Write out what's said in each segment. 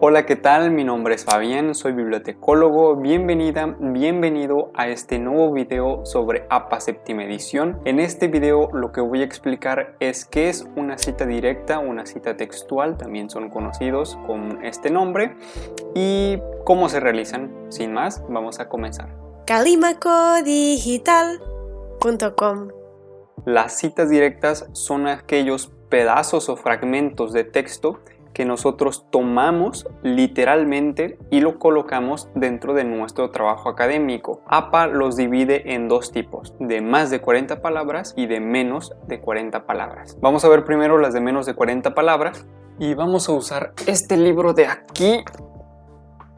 Hola, ¿qué tal? Mi nombre es Fabián, soy bibliotecólogo. Bienvenida, bienvenido a este nuevo video sobre APA séptima edición. En este video lo que voy a explicar es qué es una cita directa, una cita textual, también son conocidos con este nombre, y cómo se realizan. Sin más, vamos a comenzar. calimacodigital.com Las citas directas son aquellos pedazos o fragmentos de texto que nosotros tomamos literalmente y lo colocamos dentro de nuestro trabajo académico. APA los divide en dos tipos, de más de 40 palabras y de menos de 40 palabras. Vamos a ver primero las de menos de 40 palabras y vamos a usar este libro de aquí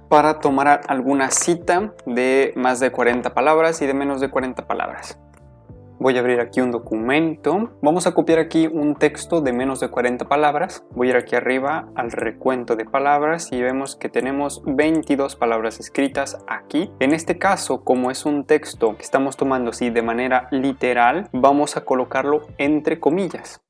para tomar alguna cita de más de 40 palabras y de menos de 40 palabras. Voy a abrir aquí un documento. Vamos a copiar aquí un texto de menos de 40 palabras. Voy a ir aquí arriba al recuento de palabras y vemos que tenemos 22 palabras escritas aquí. En este caso, como es un texto que estamos tomando así de manera literal, vamos a colocarlo entre comillas.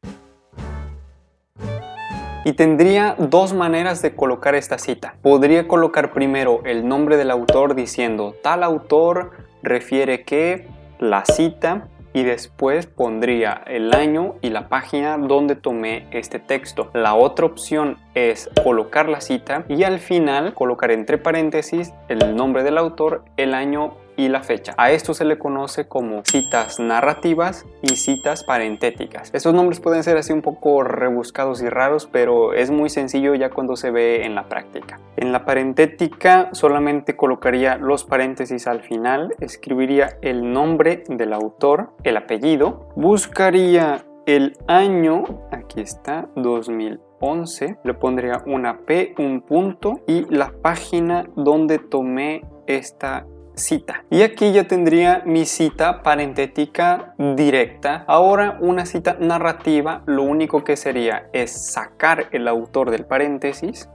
Y tendría dos maneras de colocar esta cita. Podría colocar primero el nombre del autor diciendo tal autor refiere que la cita y después pondría el año y la página donde tomé este texto. La otra opción es colocar la cita y al final colocar entre paréntesis el nombre del autor, el año y la fecha. A esto se le conoce como citas narrativas y citas parentéticas. Estos nombres pueden ser así un poco rebuscados y raros, pero es muy sencillo ya cuando se ve en la práctica. En la parentética solamente colocaría los paréntesis al final, escribiría el nombre del autor, el apellido, buscaría el año, aquí está, 2011, le pondría una P, un punto y la página donde tomé esta Y aquí ya tendría mi cita parentética directa. Ahora una cita narrativa lo único que sería es sacar el autor del paréntesis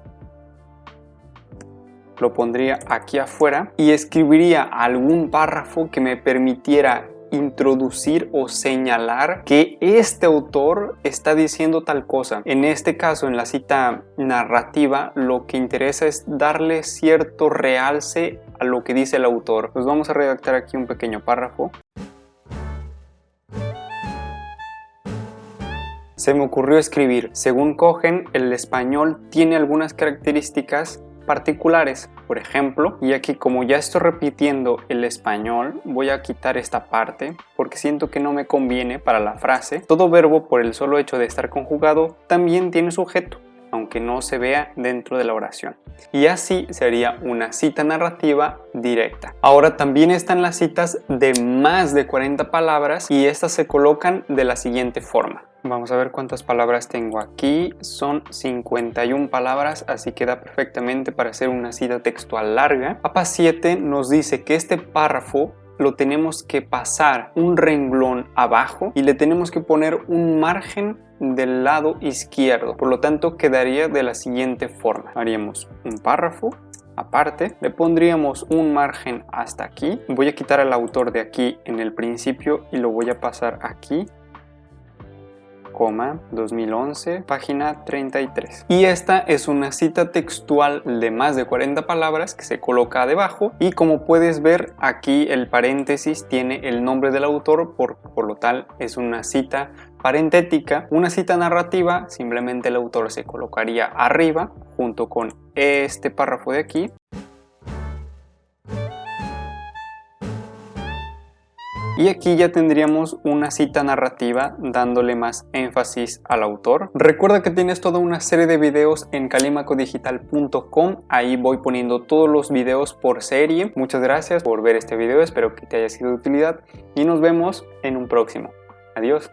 lo pondría aquí afuera y escribiría algún párrafo que me permitiera introducir o señalar que este autor está diciendo tal cosa. En este caso, en la cita narrativa, lo que interesa es darle cierto realce a lo que dice el autor. Pues vamos a redactar aquí un pequeño párrafo. Se me ocurrió escribir, según Cogen, el español tiene algunas características particulares. Por ejemplo, y aquí como ya estoy repitiendo el español, voy a quitar esta parte porque siento que no me conviene para la frase. Todo verbo por el solo hecho de estar conjugado también tiene sujeto aunque no se vea dentro de la oración. Y así sería una cita narrativa directa. Ahora también están las citas de más de 40 palabras y estas se colocan de la siguiente forma. Vamos a ver cuántas palabras tengo aquí. Son 51 palabras, así que da perfectamente para hacer una cita textual larga. APA 7 nos dice que este párrafo lo tenemos que pasar un renglón abajo y le tenemos que poner un margen del lado izquierdo. Por lo tanto, quedaría de la siguiente forma. Haríamos un párrafo aparte, le pondríamos un margen hasta aquí. Voy a quitar al autor de aquí en el principio y lo voy a pasar aquí 2011, página 33. Y esta es una cita textual de más de 40 palabras que se coloca debajo y como puedes ver aquí el paréntesis tiene el nombre del autor, por, por lo tal es una cita parentética. Una cita narrativa, simplemente el autor se colocaría arriba junto con este párrafo de aquí Y aquí ya tendríamos una cita narrativa dándole más énfasis al autor. Recuerda que tienes toda una serie de videos en calimacodigital.com. Ahí voy poniendo todos los videos por serie. Muchas gracias por ver este video, espero que te haya sido de utilidad y nos vemos en un próximo. Adiós.